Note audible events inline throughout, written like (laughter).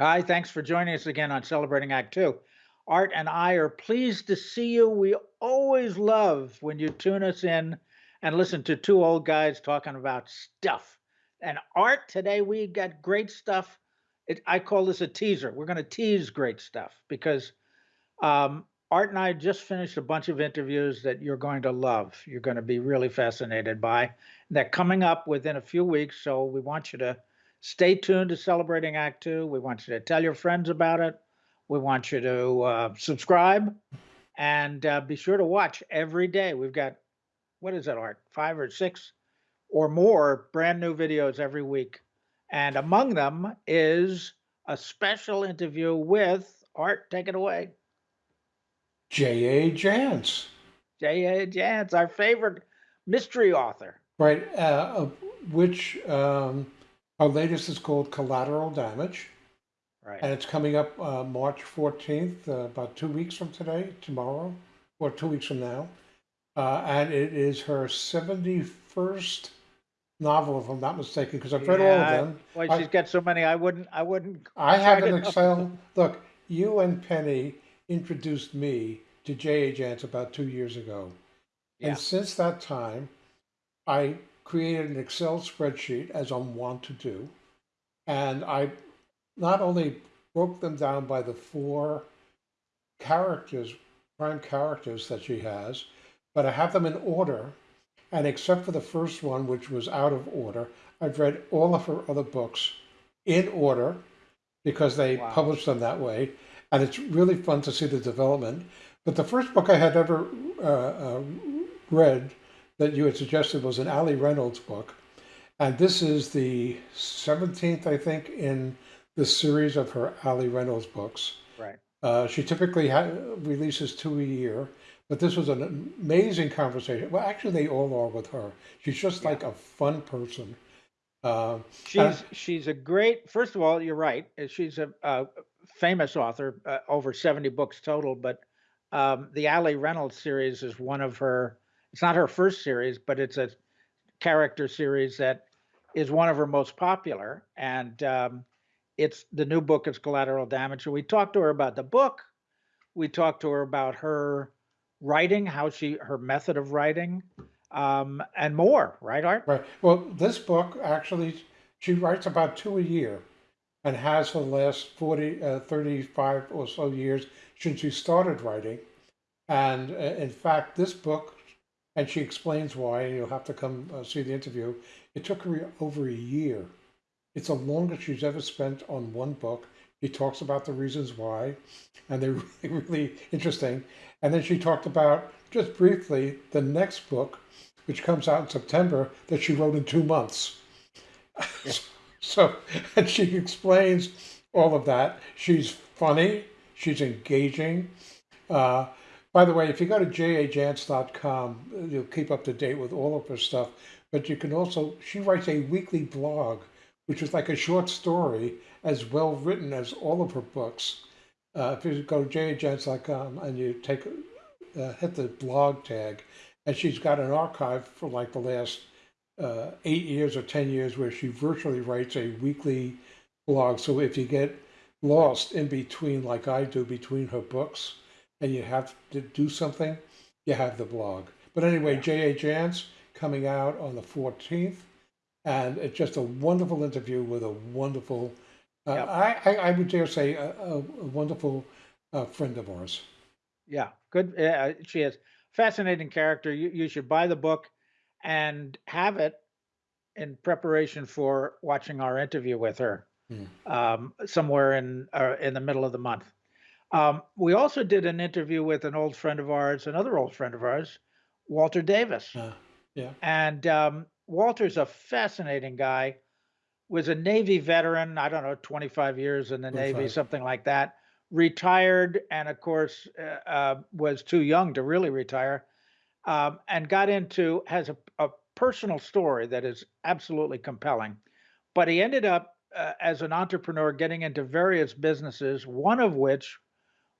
Hi, thanks for joining us again on Celebrating Act Two. Art and I are pleased to see you. We always love when you tune us in and listen to two old guys talking about stuff. And Art, today we got great stuff. It, I call this a teaser. We're going to tease great stuff because um, Art and I just finished a bunch of interviews that you're going to love. You're going to be really fascinated by. They're coming up within a few weeks, so we want you to stay tuned to Celebrating Act Two. We want you to tell your friends about it. We want you to uh, subscribe and uh, be sure to watch every day. We've got, what is it, Art? Five or six or more brand new videos every week. And among them is a special interview with Art. Take it away. J.A. Jance. J.A. Jance, our favorite mystery author. Right, uh, which um, our latest is called Collateral Damage. Right. And it's coming up uh, March 14th, uh, about two weeks from today, tomorrow, or two weeks from now. Uh, and it is her 71st novel, if I'm not mistaken, because I've read all of them. Well, she's got so many, I wouldn't, I wouldn't. I have an Excel. Look, you and Penny introduced me to J.A. Jance about two years ago. Yeah. And since that time, I created an Excel spreadsheet, as I'm wont to do. And I not only broke them down by the four characters, prime characters that she has, but I have them in order. And except for the first one, which was out of order, I've read all of her other books in order because they wow. published them that way and it's really fun to see the development. But the first book I had ever uh, uh, read that you had suggested was an Ali Reynolds book, and this is the 17th, I think, in the series of her Ali Reynolds books. Right. Uh, she typically releases two a year, but this was an amazing conversation. Well, actually, they all are with her. She's just yeah. like a fun person. Uh, she's she's a great. First of all, you're right. She's a, a famous author, uh, over 70 books total, but um, the Ali Reynolds series is one of her, it's not her first series, but it's a character series that is one of her most popular. And um, it's the new book is Collateral Damage. So we talked to her about the book. We talked to her about her writing, how she, her method of writing, um, and more, right, Art? Right. Well, this book actually, she writes about two a year and has for the last 40, uh, 35 or so years since she started writing. And uh, in fact, this book, and she explains why, and you'll have to come uh, see the interview, it took her over a year. It's the longest she's ever spent on one book. She talks about the reasons why, and they're (laughs) really, really interesting. And then she talked about, just briefly, the next book, which comes out in September, that she wrote in two months. Yeah. (laughs) So, and she explains all of that. She's funny, she's engaging. Uh, by the way, if you go to jajance.com, you'll keep up to date with all of her stuff. But you can also, she writes a weekly blog, which is like a short story, as well written as all of her books. Uh, if you go to jajance.com and you take, uh, hit the blog tag, and she's got an archive for like the last uh, eight years or 10 years where she virtually writes a weekly blog. So if you get lost in between, like I do, between her books, and you have to do something, you have the blog. But anyway, J.A. Jance coming out on the 14th, and it's just a wonderful interview with a wonderful, uh, yep. I, I, I, would dare say, a, a, wonderful uh, friend of ours. Yeah, good. Uh, she is fascinating character. You, you should buy the book and have it in preparation for watching our interview with her mm. um, somewhere in uh, in the middle of the month. Um, we also did an interview with an old friend of ours, another old friend of ours, Walter Davis. Uh, yeah. And um, Walter's a fascinating guy. Was a Navy veteran. I don't know, 25 years in the 25. Navy, something like that. Retired, and of course, uh, uh, was too young to really retire um, and got into has a, a, personal story that is absolutely compelling. But he ended up uh, as an entrepreneur getting into various businesses, one of which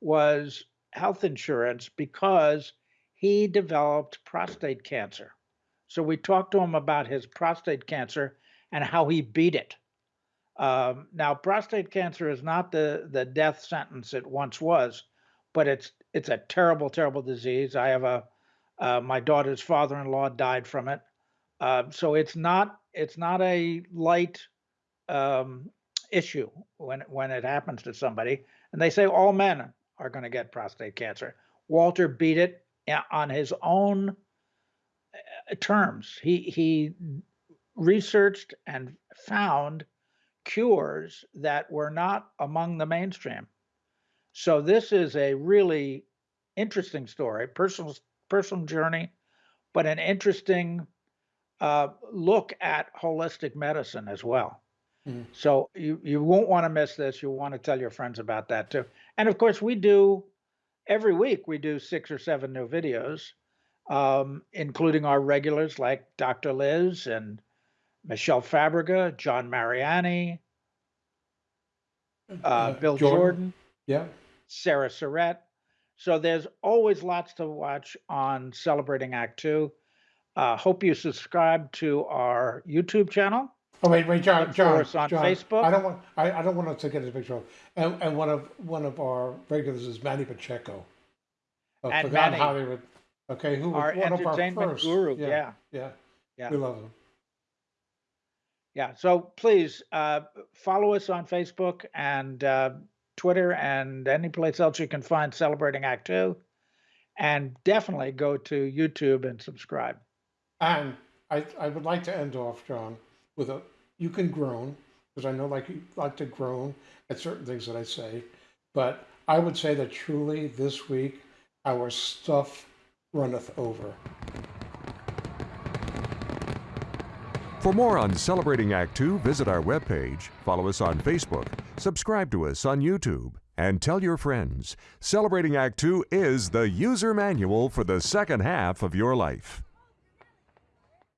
was health insurance because he developed prostate cancer. So we talked to him about his prostate cancer and how he beat it. Um, now, prostate cancer is not the the death sentence it once was, but it's it's a terrible, terrible disease. I have a uh, my daughter's father-in-law died from it, uh, so it's not it's not a light um, issue when when it happens to somebody. And they say all men are going to get prostate cancer. Walter beat it on his own uh, terms. He he researched and found cures that were not among the mainstream. So this is a really interesting story, personal personal journey, but an interesting uh, look at holistic medicine as well. Mm. So you you won't want to miss this. You'll want to tell your friends about that too. And of course, we do every week. We do six or seven new videos, um, including our regulars like Dr. Liz and Michelle Fabrega, John Mariani, uh, Bill Jordan. Yeah. Sarah Surratt. So there's always lots to watch on Celebrating Act Two. Uh, hope you subscribe to our YouTube channel. Oh wait, wait, John, John, on John. Facebook. I don't want. I, I don't want us to get a picture. And, and one of one of our regulars is Manny Pacheco. Of And Forgotten Manny. Hollywood. Okay, who was Our one of our entertainment first. guru. Yeah, Yeah. yeah, Yeah. We love him. Yeah. So please uh, follow us on Facebook and uh, Twitter and any place else you can find Celebrating Act Two. And definitely go to YouTube and subscribe. And I, I would like to end off, John, with a you can groan because I know like you like to groan at certain things that I say, but I would say that truly this week our stuff runneth over. For more on Celebrating Act Two, visit our webpage, follow us on Facebook, subscribe to us on YouTube, and tell your friends. Celebrating Act Two is the user manual for the second half of your life.